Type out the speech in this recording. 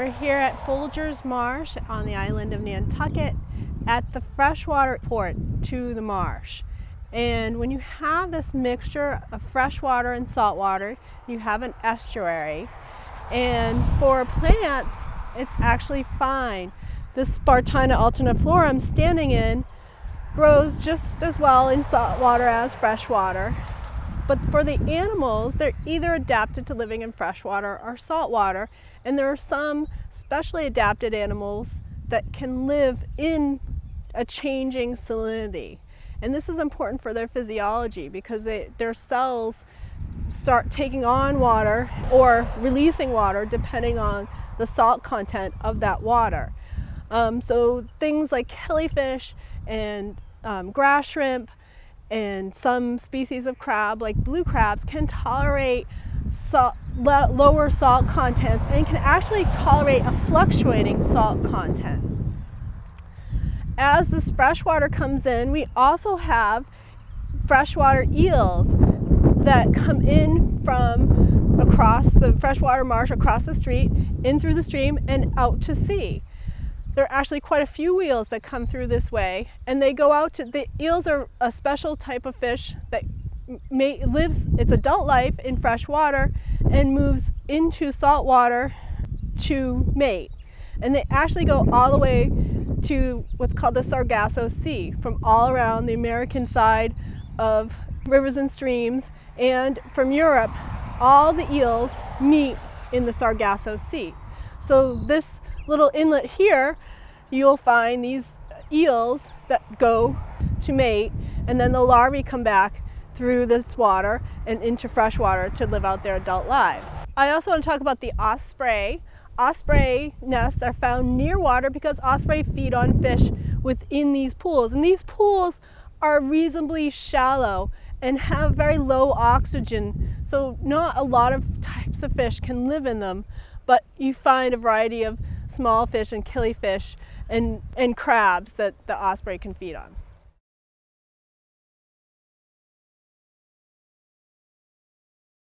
We're here at Folgers Marsh on the island of Nantucket at the freshwater port to the marsh. And when you have this mixture of freshwater and saltwater, you have an estuary. And for plants, it's actually fine. This Spartina alterniflora I'm standing in grows just as well in saltwater as freshwater. But for the animals, they're either adapted to living in freshwater or saltwater. And there are some specially adapted animals that can live in a changing salinity. And this is important for their physiology because they, their cells start taking on water or releasing water depending on the salt content of that water. Um, so things like killifish and um, grass shrimp and some species of crab like blue crabs can tolerate salt, lower salt contents and can actually tolerate a fluctuating salt content. As this freshwater comes in, we also have freshwater eels that come in from across the freshwater marsh, across the street, in through the stream and out to sea. There are actually quite a few eels that come through this way and they go out to, the eels are a special type of fish that may, lives its adult life in fresh water and moves into salt water to mate. And they actually go all the way to what's called the Sargasso Sea from all around the American side of rivers and streams and from Europe all the eels meet in the Sargasso Sea. So this little inlet here you'll find these eels that go to mate and then the larvae come back through this water and into fresh water to live out their adult lives. I also want to talk about the osprey. Osprey nests are found near water because osprey feed on fish within these pools. And these pools are reasonably shallow and have very low oxygen. So not a lot of types of fish can live in them, but you find a variety of small fish and killifish and, and crabs that the osprey can feed on.